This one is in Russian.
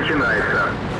начинается.